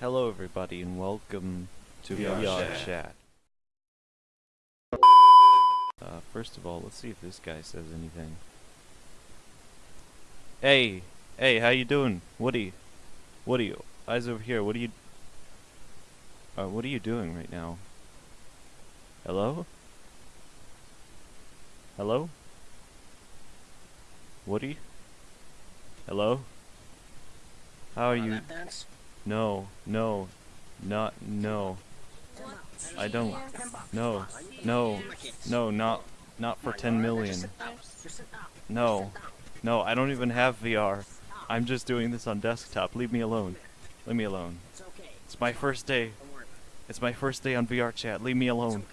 Hello, everybody, and welcome to VR VR Chat. Chat. Uh, first of all, let's see if this guy says anything. Hey, hey, how you doing, Woody? Woody, eyes over here. What are you? Uh, what are you doing right now? Hello? Hello? Woody? Hello? How are you? No, no, not, no. I don't. No, no, no, not, not for 10 million. No, no, I don't even have VR. I'm just doing this on desktop. Leave me alone. Leave me alone. It's my first day. It's my first day on VR chat. Leave me alone.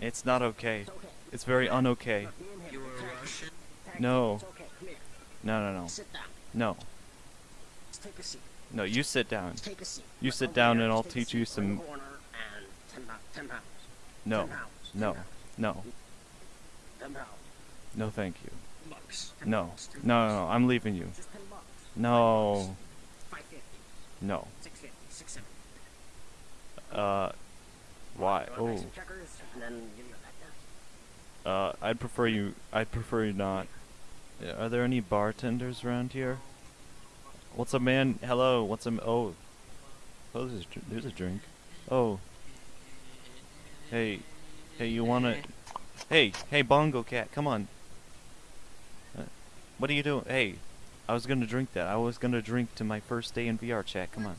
It's not okay. It's very unokay. No. No, no, no. No. Let's take a seat. No, you sit down. Seat. You sit down and I'll Let's take a teach you seat. We're in some- corner and ten pounds. Ten pounds. No. Ten pounds. No. No. Ten pounds. No, thank you. Bucks. No. No, no, no. I'm leaving you. Just ten bucks. No. Five fifty. No. Six fifty. Six seventy. Uh, why? Oh. buy some checkers and then give me that. Uh, I'd prefer you. I'd prefer you not. Are there any bartenders around here? What's a man? Hello. What's a? Oh. Oh, there's a, there's a drink. Oh. Hey, hey, you wanna? Hey, hey, Bongo Cat, come on. Uh, what are you doing? Hey, I was gonna drink that. I was gonna drink to my first day in VR chat. Come on.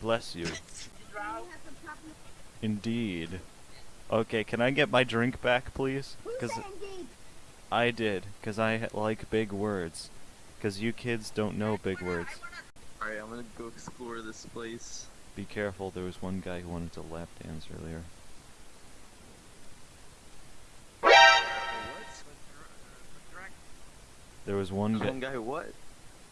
Bless you. Indeed. Okay, can I get my drink back, please? Cause I did, cause I like big words. Cause you kids don't know big words. Alright, I'm gonna go explore this place. Be careful. There was one guy who wanted to lap dance earlier. There was one guy. One guy what?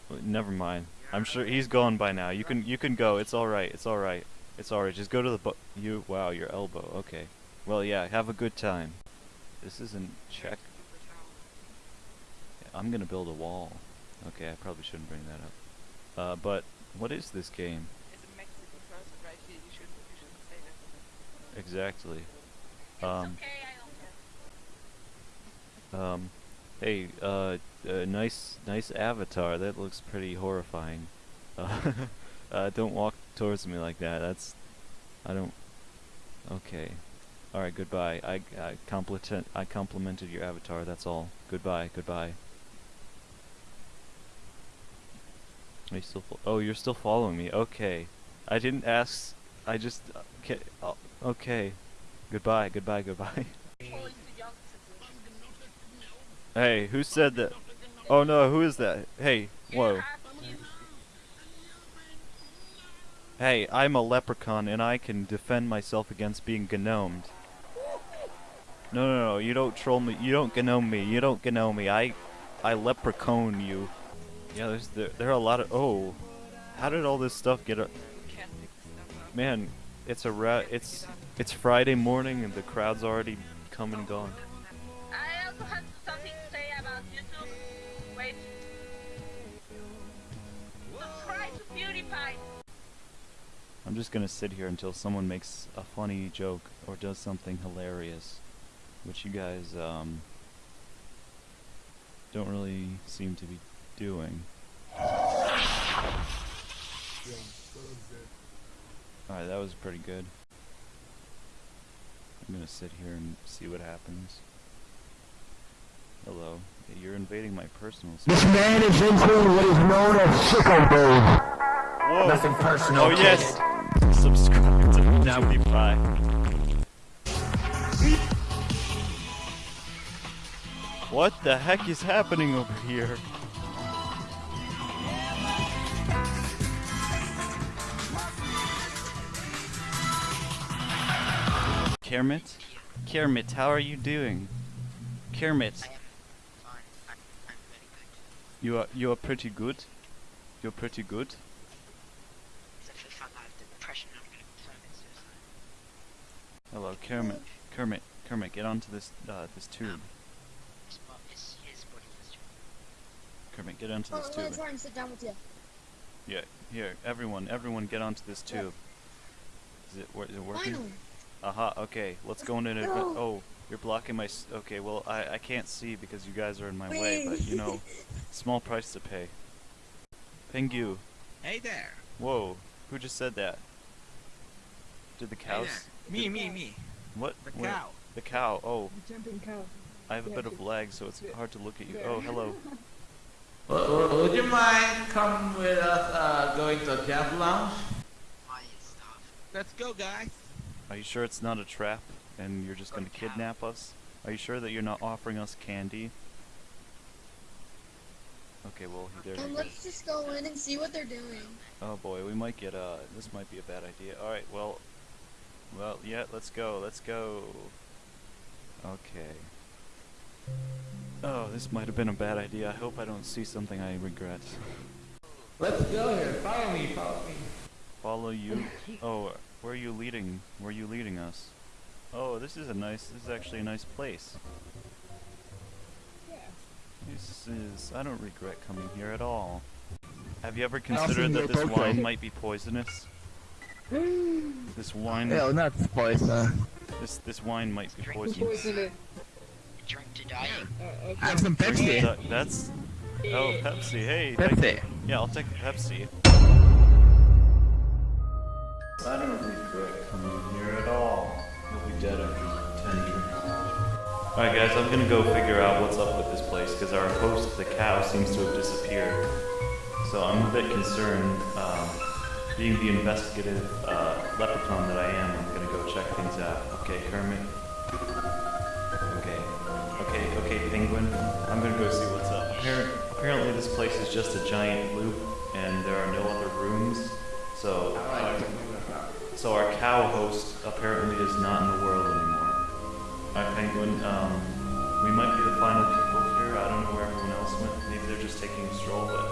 Uh, never mind. I'm sure he's gone by now. You can you can go. It's all right. It's all right. It's all right. Just go to the you. Wow, your elbow. Okay. Well, yeah. Have a good time. This isn't check. I'm gonna build a wall. Okay, I probably shouldn't bring that up. Uh, but what is this game It's a Mexican person right here. You shouldn't, you shouldn't say that. exactly? It's Um, okay, I don't care. Um, hey, uh, uh, nice, nice avatar. That looks pretty horrifying. Uh, uh, don't walk towards me like that. That's, I don't. Okay. All right. Goodbye. I, I compliment, I complimented your avatar. That's all. Goodbye. Goodbye. Still? Oh, you're still following me. Okay. I didn't ask. I just. Uh, okay. Oh, okay. Goodbye. Goodbye. Goodbye. Hey, who said that? Oh no, who is that? Hey, whoa. Hey, I'm a leprechaun and I can defend myself against being gnomed. No, no, no, you don't troll me. You don't gnome me. You don't gnome me. I, I leprechaun you. Yeah, there's there, there are a lot of. Oh, how did all this stuff get? A, Can't pick stuff up. man, it's a ra- It's it's Friday morning and the crowd's already come and gone. I also have something to say about YouTube. Wait. Subscribe to PewDiePie. I'm just gonna sit here until someone makes a funny joke or does something hilarious, which you guys um don't really seem to be doing. Alright, that was pretty good. I'm gonna sit here and see what happens. Hello. You're invading my personal space. This man is into what is known as sicko mode. Whoa! Nothing personal, Oh kid. yes! Subscribe to PewDiePie. What the heck is happening over here? Kermit? Kermit, how are you doing? Kermit, you are you are pretty good. You're pretty good. Hello, Kermit. Kermit, Kermit, get onto this uh, this tube. Is Kermit, get onto this tube. Yeah, here, everyone, everyone, get onto this tube. Is it, it working? Finally. Aha, okay, let's go into it. No. Oh, you're blocking my. S- okay, well, I, I can't see because you guys are in my way, but you know, small price to pay. Pingu. Hey there. Whoa, who just said that? Did the cows? there. Me, me, me. What? The Where? cow. The cow. Oh, Jumping cow. I have a bit of she- lag, so it's hard to look at you. there. Oh, hello. Would, would you mind coming with us uh, going to a Jeff Lounge? Why and. Let's go, guys. Are you sure it's not a trap and you're just gonna kidnap us? Are you sure that you're not offering us candy? Okay, well, there Um, let's just go in and see what they're doing. Oh boy, we might get uh this might be a bad idea. Alright, well well yeah, let's go, let's go. Okay. Oh, this might have been a bad idea. I hope I don't see something I regret. Let's go here. Follow me, follow me. Follow you? Oh, where are you leading? Where are you leading us? Oh, this is a nice this is actually a nice place. This is I don't regret coming here at all. Have you ever considered that this wine might be poisonous? This wine not poison. this this wine might be Drink poisonous. Drink to die. Have some Pepsi. That's oh Pepsi. Hey, Pepsi. yeah, I'll take Pepsi. I don't regret coming here at all. You'll be dead after ten drinks. Alright guys, I'm gonna go figure out what's up with this place because our host, the cow, seems to have disappeared. So I'm a bit concerned. Um, being the investigative uh, leprechaun that I am, I'm gonna go check things out. Okay, Kermit. Okay. Okay, okay, Penguin. I'm gonna go see what's up. Appar- apparently this place is just a giant loop and there are no other rooms. So so our cow host apparently is not in the world anymore. Alright, Penguin, um, we might be the final people here. I don't know where everyone else went. Maybe they're just taking a stroll, but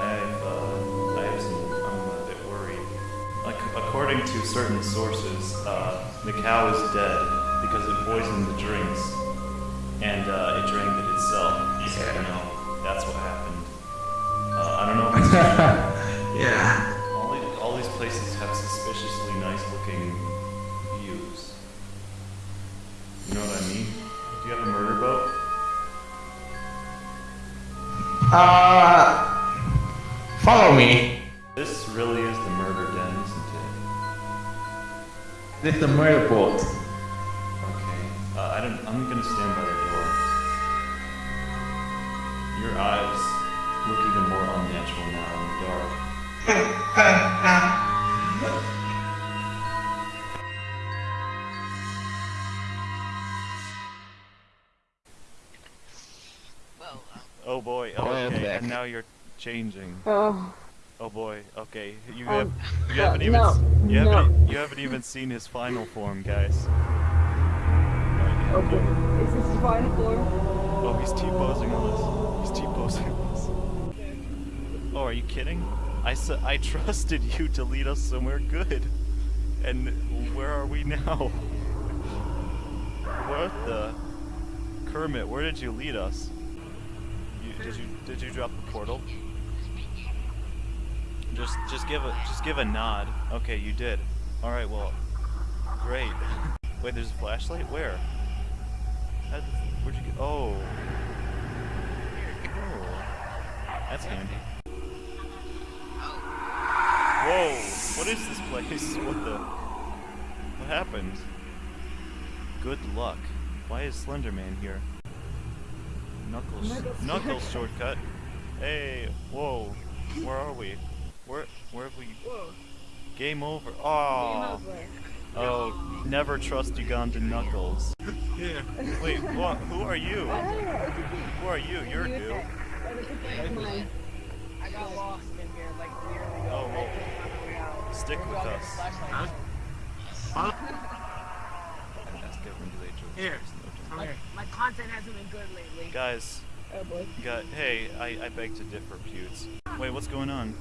I have, uh, I have some, I'm a bit worried. Like, according to certain sources, uh, the cow is dead because it poisoned the drinks and, uh, it drank it itself. So, you know, that's what happened. Uh, I don't know Uh, follow me. This really is the murder den, isn't it? This is the murder boat. Changing. Oh. Oh boy. Okay. You Um, have. You haven't even. no, You haven't. no. You haven't even seen his final form, guys. Boy. Is this the final form? Oh, he's T-posing on us. He's T-posing on us. Oh, are you kidding? I su I trusted you to lead us somewhere good. And where are we now? What the? Kermit, where did you lead us? You, did you did you drop the portal? Just just give a just give a nod. Okay, you did. All right, well, great. Wait, there's a flashlight. Where? How Where'd you go? Oh. Oh. That's handy. Whoa! What is this place? What the? What happened? Good luck. Why is Slenderman here? Knuckles Knuckles shortcut. Hey, whoa. Where are we? Where where have we? Game over. Oh. Oh, never trust Ugandan Knuckles. Here. Wait, what? Who are you? Who are you? You're new. I got lost in here like years ago. Oh, well, stick with us. Ask everyone, do they? Here. No here. My content hasn't been good lately. Guys, Oh boy. got, hey, I, I beg to differ, Pewds. Wait, what's going on?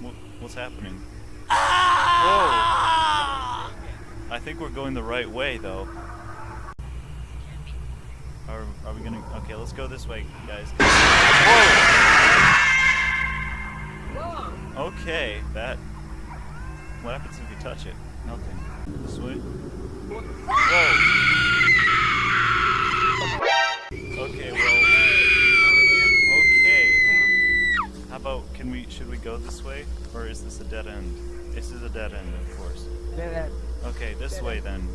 What, what's happening? Ah! Whoa! I think we're going the right way, though. Are, are we gonna? Okay, let's go this way, guys. Whoa! Okay, that. What happens if you touch it? Nothing. This way. Whoa! Okay, well. About can we? Should we go this way, or is this a dead end? This is a dead end, of course. Dead end. Okay, this way then.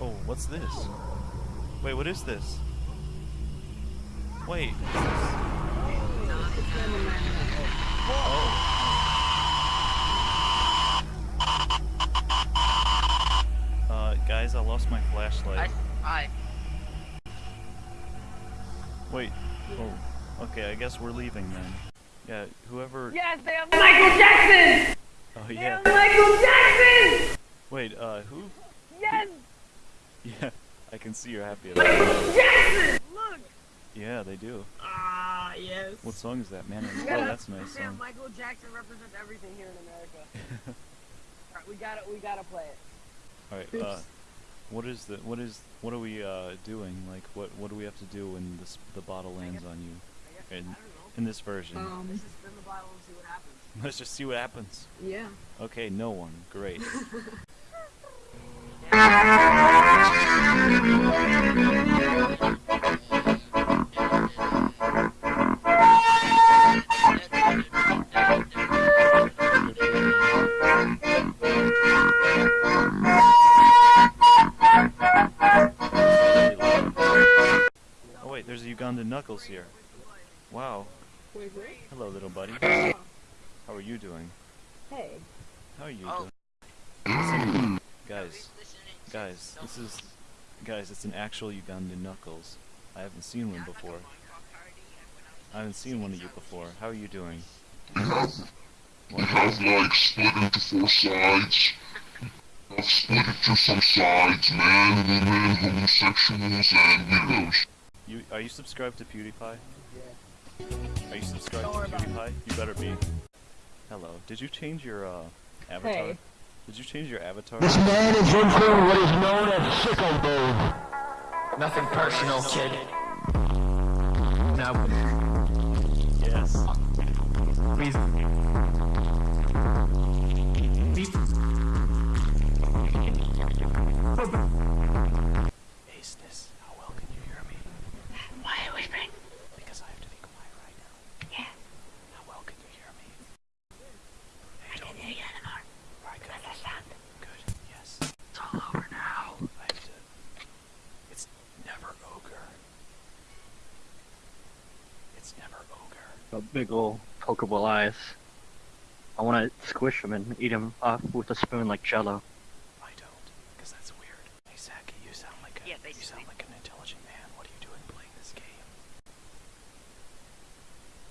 Oh, what's this? Wait, what is this? Wait. Oh. Uh, guys, I lost my flashlight. I, Wait. Oh. Okay, I guess we're leaving then. Yeah, whoever. Yes, they have Michael Jackson! Oh yeah. Michael Jackson! Wait. Uh, who? Yes! Yeah, I can see you're happy about. Jackson! Look! Yeah, they do. Ah, yes. What song is that, man? Oh, that's nice song. Michael Jackson represents everything here in America. Alright, we gotta, we gotta play it. All right. Uh, what is the? What is? What are we uh doing? Like, what? What do we have to do when this the bottle lands on you? In I don't know. in this version. Um, Let's just spin the bottle and see what happens. Let's just see what happens. yeah. Okay, no one. Great. Oh wait, there's a Ugandan Knuckles here. Wow. Wait, what? Hello, little buddy. How are you doing? Hey. How are you Oh. doing? Listen, guys, guys, this is, guys, it's an actual Ugandan Knuckles. I haven't seen one before. I haven't seen one of you before. How are you doing? We have like split into four sides. I've split into some sides, man, women, homosexuals, and widows. You are you subscribed to PewDiePie? Are you subscribed Don't worry to about it. PewDiePie? You better be. Hello. Did you change your uh avatar? Hey. Did you change your avatar? This man is entering what is known as sicko mode. Nothing personal, kid. Now, Yes. please. Aceness, how well can you hear me? Why are we whispering? Because I have to be quiet right now. Yeah. How well can you hear me? I can hear you anymore. Alright, good. That's the sound. Good. Yes. It's all over now. I have to. It's never ogre. It's never ogre. Got big ol' pokeball eyes. I want to squish them and eat them off with a spoon like Jello. I don't, because that's weird. Hey, Saki, you sound like a Yeah, you sound like an intelligent man. What are you doing playing this game?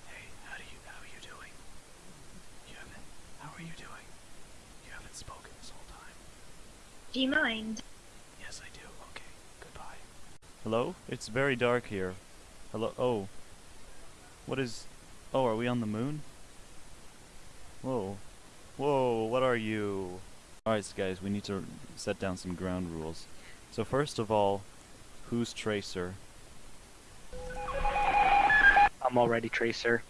Hey, how do you how are you doing? You haven't. How are you doing? You haven't spoken this whole time. Do you mind? Yes, I do. Okay. Goodbye. Hello? It's very dark here. Hello? Oh. What is... Oh, are we on the moon? Whoa. Whoa, what are you? Alright, so guys, we need to set down some ground rules. So first of all, who's Tracer? I'm already Tracer.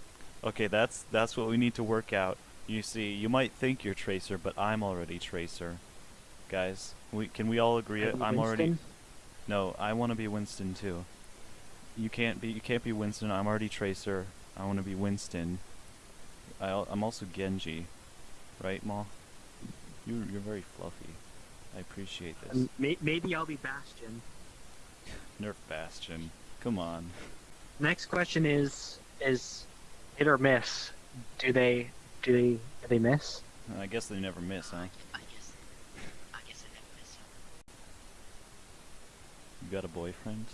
Okay, that's that's what we need to work out. You see, you might think you're Tracer, but I'm already Tracer. Guys, we can we all agree? I'm already No, I want to be Winston too. You can't be. You can't be Winston. I'm already Tracer. I want to be Winston. I, I'm also Genji, right, Ma? You you're very fluffy. I appreciate this. And may- maybe I'll be Bastion. Nerf Bastion. Come on. Next question is is hit or miss. Do they do they do they miss? Uh, I guess they never miss, huh? I guess. I guess I never miss you. You got a boyfriend?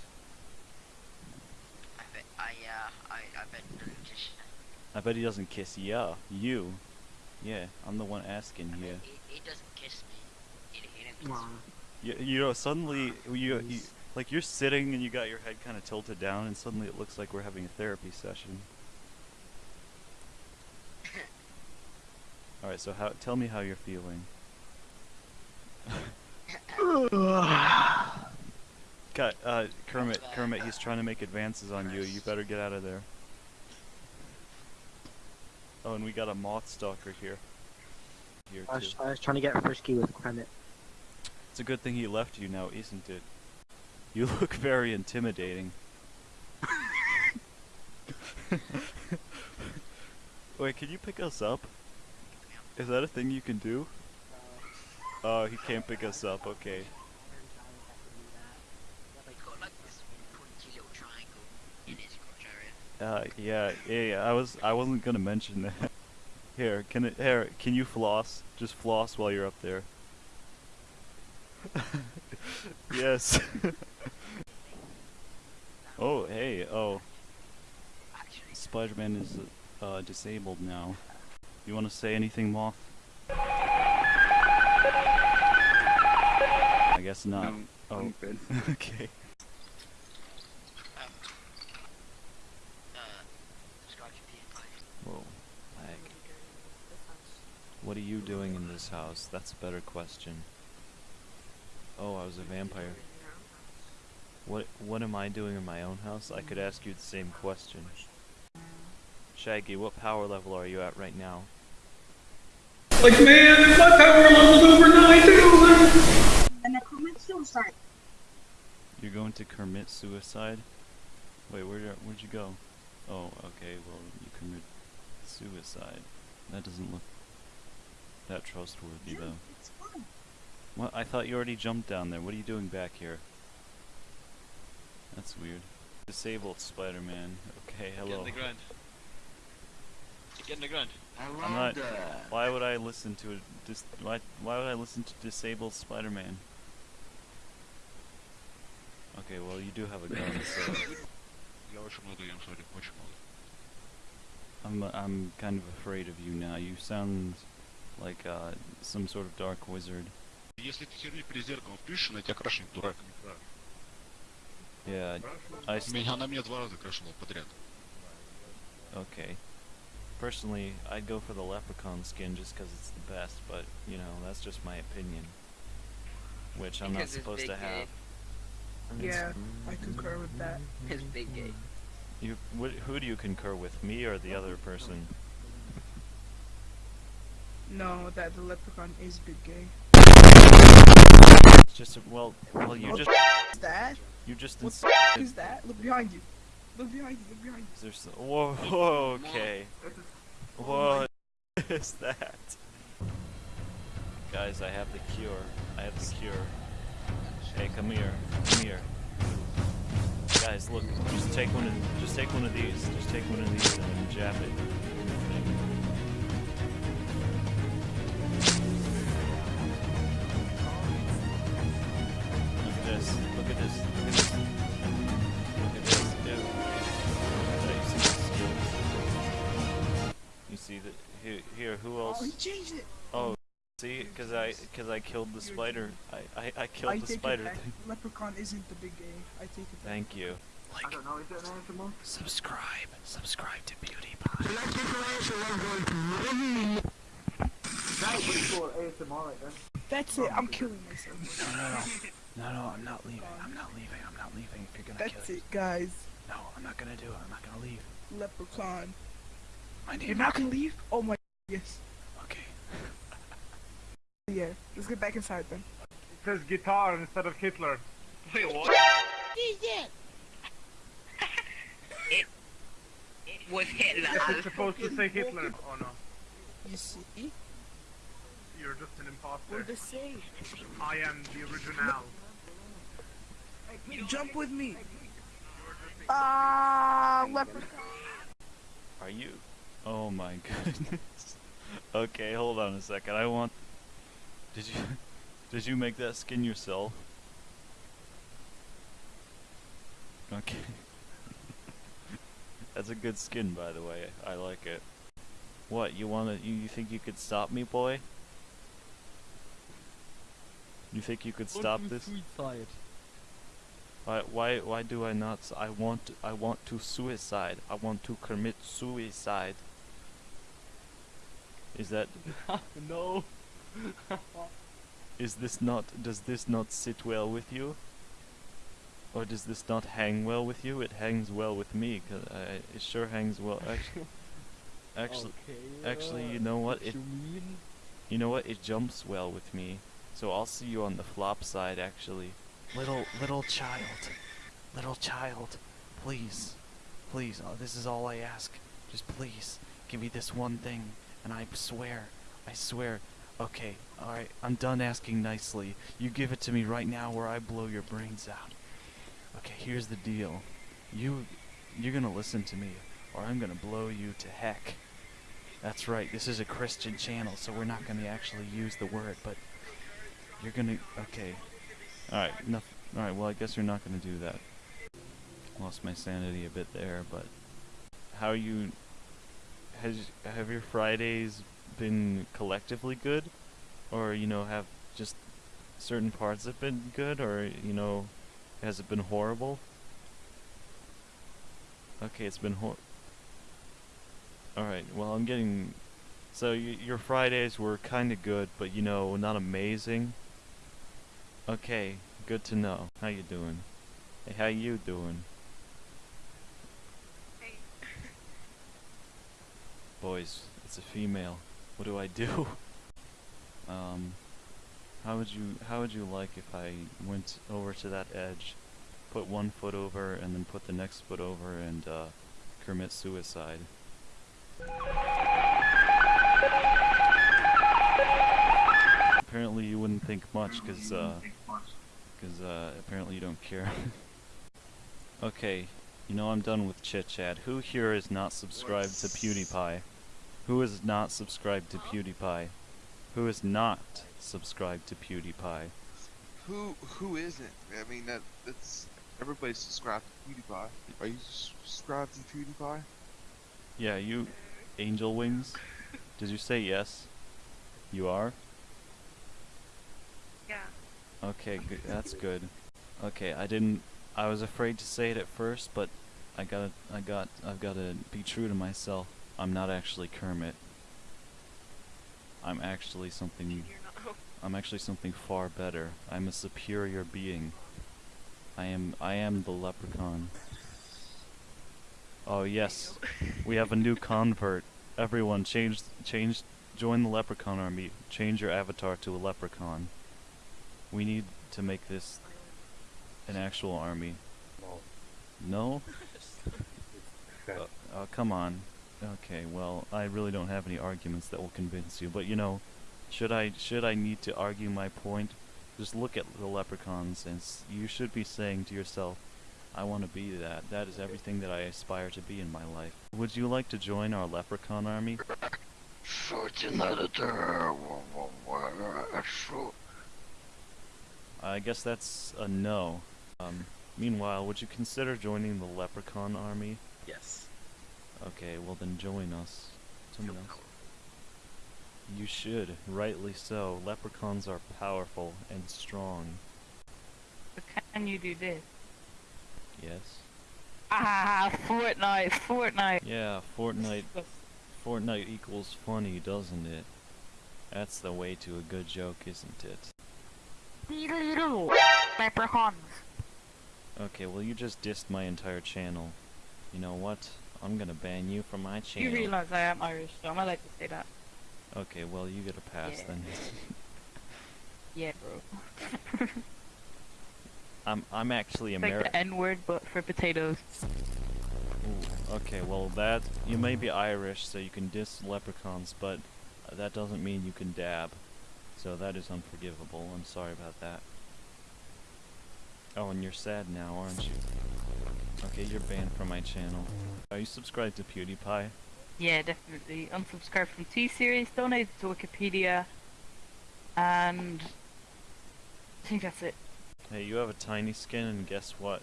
I bet. I uh. I. I bet. I bet he doesn't kiss ya. You. Yeah, I'm the one asking I bet here. he, he doesn't kiss me. He, he didn't kiss me. You, you know, suddenly you, you like you're sitting and you got your head kind of tilted down, and suddenly it looks like we're having a therapy session. All right, so how? Tell me how you're feeling. Cut, uh, Kermit, Kermit, he's trying to make advances on you. You better get out of there. Oh, and we got a moth stalker here. Here I too. was, I was trying to get frisky with Kermit. It's a good thing he left you now, isn't it? You look very intimidating. Wait, can you pick us up? Is that a thing you can do? Oh, he can't pick us up. Okay. Like, got like this pointy little triangle in his crotch area. Uh, yeah, yeah, yeah. I was, I wasn't gonna mention that. Here, can it, here, can you floss? Just floss while you're up there. yes. oh, hey, oh. Spider-Man is uh, disabled now. You want to say anything, Moth? I guess not. oh, I'm good. okay. um, uh, subscribe to PewDiePie. Whoa, lag. What are you doing in this house? That's a better question. Oh, I was a vampire. What What am I doing in my own house? I could ask you the same question. Shaggy, what power level are you at right now? Like, man, my power level's over 9,000! And I commit suicide. You're going to commit suicide? Wait, where where'd you go? Oh, okay. Well, you commit suicide. That doesn't look that trustworthy, yeah, though. It's fun. What? I thought you already jumped down there. What are you doing back here? That's weird. Disabled Spider-Man. Okay, hello. Get in the ground. Get in the ground. I'm not. Why would I listen to a dis? Why, why would I listen to disabled Spider-Man? Okay, well you do have a gun, so. I'm I'm kind of afraid of you now. You sound like uh, some sort of dark wizard. Если ты херню перед зеркалом впишешь, она тебя крашнет, дурак. Yeah, I s- Меня, она меня два раза крашила подряд. okay. Personally, I'd go for the leprechaun skin just 'cause it's the best, but you know that's just my opinion, which I'm not Because it's supposed to big gay. have. It's- Yeah, I concur with that. His big gay. You, wh- who do you concur with, me or the other person? No, that the leprechaun is big gay. It's just a, well, well you What just Is that? you just What the is that? Look behind you. Look behind you. Look behind you. there's so- whoa, whoa okay what is that guys I have the cure I have the cure hey come here come here guys look just take one of just take one of these just take one of these and jab it see that? Here, here. Who Oh, else? he changed it. Oh, see, because I, because I killed the spider. I, I, I killed I the take spider it back. thing. Leprechaun isn't the big gay. I take it back. Thank you. Like, I don't know, is it an animal? subscribe, subscribe to PewDiePie. That was for ASMR right there. That's it. I'm killing myself. No, no, no, no, no. I'm not leaving. I'm not leaving. I'm not leaving. If you're gonna That's kill it, guys. No, I'm not gonna do it. I'm not gonna leave. Leprechaun. My name. You're not gonna leave? Oh my. Yes. Okay. Yeah. Let's get back inside then. It says guitar instead of Hitler. Wait, what? It it was Hitler. It's supposed to say Hitler. Oh no, You see? you're just an We're imposter. the same. I am the original. Jump with me. Ah, leprechaun. Are you? Oh my goodness. okay, hold on a second. I want. Did you? Did you make that skin yourself? Okay. That's a good skin, by the way. I like it. What you wanna? You, you think you could stop me, boy? You think you could stop this? Suicide. Why, why, why do I not? I want, I want to suicide. I want to commit suicide. Is that? no. Is this not? Does this not sit well with you? Or does this not hang well with you? It hangs well with me, 'cause I, it sure hangs well. Actually, actually, actually, you know what? It, you know what? It jumps well with me. So I'll see you on the flop side, actually. Little, little child, little child, please, please. Oh, this is all I ask. Just please, give me this one thing, and I swear, I swear. Okay, alright, I'm done asking nicely. You give it to me right now or I blow your brains out. Okay, here's the deal. You you're gonna listen to me, or I'm gonna blow you to heck. That's right, this is a Christian channel, so we're not gonna actually use the word, but you're gonna okay. Alright, alright, well I guess you're not gonna do that. Lost my sanity a bit there, but how you has have your Fridays been collectively good? Or, you know, have just certain parts have been good or, you know, has it been horrible? Okay, it's been hor- Alright, well, I'm getting... So, your Fridays were kinda good, but, you know, not amazing? Okay, good to know. How you doing? Hey, how you doing? Boys, it's a female. What do I do? um... How would you how would you like if I went over to that edge, put one foot over and then put the next foot over and uh, commit suicide? Apparently you wouldn't think much because uh, cause, uh, apparently you don't care. okay, you know I'm done with chit chat. Who here is not subscribed to PewDiePie? Who is not subscribed to PewDiePie? Who is not subscribed to PewDiePie? Who who isn't? I mean that that's everybody's subscribed to PewDiePie. Are you subscribed to PewDiePie? Yeah, you, Angel Wings. Did you say yes? You are. Yeah. Okay, good. That's good. Okay, I didn't. I was afraid to say it at first, but I gotta. I got. I've gotta be true to myself. I'm not actually Kermit. I'm actually something. I'm actually something far better. I'm a superior being. I am. I am the leprechaun. Oh yes, we have a new convert. Everyone, change, change, join the leprechaun army. Change your avatar to a leprechaun. We need to make this an actual army. No? Uh, uh, come on. Okay, well, I really don't have any arguments that will convince you, but you know, should I should I need to argue my point? Just look at the leprechauns, and s- you should be saying to yourself, "I want to be that. That is everything that I aspire to be in my life." Would you like to join our leprechaun army? I guess that's a no. Um, meanwhile, would you consider joining the leprechaun army? Yes. Okay, well then join us. Join us. You should, rightly so. Leprechauns are powerful and strong. But can you do this? Yes. Ah, Fortnite, Fortnite. Yeah, Fortnite. Fortnite equals funny, doesn't it? That's the way to a good joke, isn't it? Leprechauns. Okay, well you just dissed my entire channel. You know what? I'm gonna ban you from my channel. You realize I am Irish, so I'm allowed to say that. Okay, well you get a pass Yeah. then. Yeah, bro. I'm I'm actually It's like American. the N word, but for potatoes. Ooh, okay, well that you may be Irish, so you can diss leprechauns, but that doesn't mean you can dab. So that is unforgivable. I'm sorry about that. Oh, and you're sad now, aren't you? Okay, you're banned from my channel. Are you subscribed to PewDiePie? Yeah, definitely. Unsubscribe from T-Series, donate to Wikipedia, and I think that's it. Hey, you have a tiny skin, and guess what?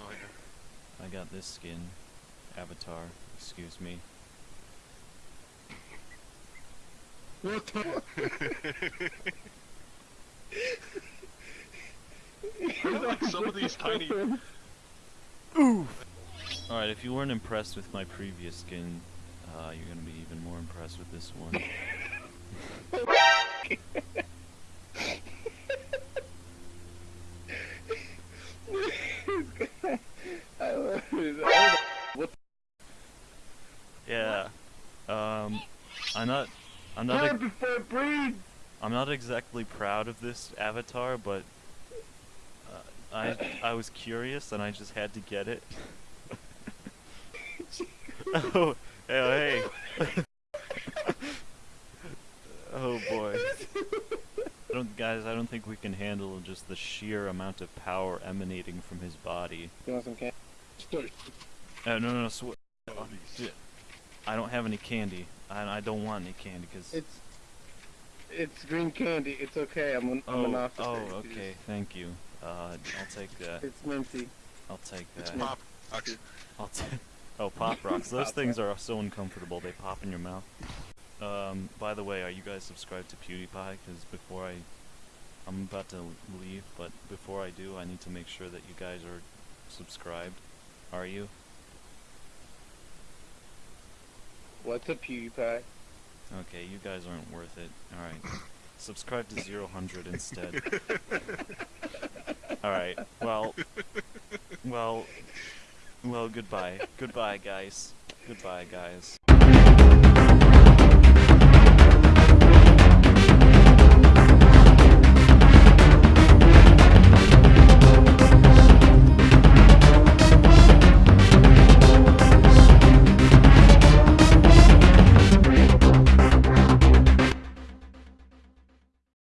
Oh yeah. I got this skin. Avatar. Excuse me. What the? Some of these tiny. Oof! Alright, if you weren't impressed with my previous skin, uh, you're gonna be even more impressed with this one. yeah. Um, I'm not. I'm not. I'm not exactly proud of this avatar, but I I was curious and I just had to get it. oh, hey, hey. oh boy. I don't, guys, I don't think we can handle just the sheer amount of power emanating from his body. You want some candy? Uh, no, no, no, sw- oh, d- I don't have any candy. I, I don't want any candy because. It's it's green candy. It's okay. I'm an, I'm Oh, an officer. oh, okay. Thank you. Uh, I'll take that. It's minty. I'll take that. It's pop rocks. I'll take. Oh, pop rocks. Those Pop things are so uncomfortable. They pop in your mouth. Um, by the way, are you guys subscribed to PewDiePie? Because before I, I'm about to leave, but before I do, I need to make sure that you guys are subscribed. Are you? What's a PewDiePie? Okay, you guys aren't worth it. Alright. Subscribe to Zero Hundred instead. Alright, well well well goodbye. Goodbye guys. Goodbye guys.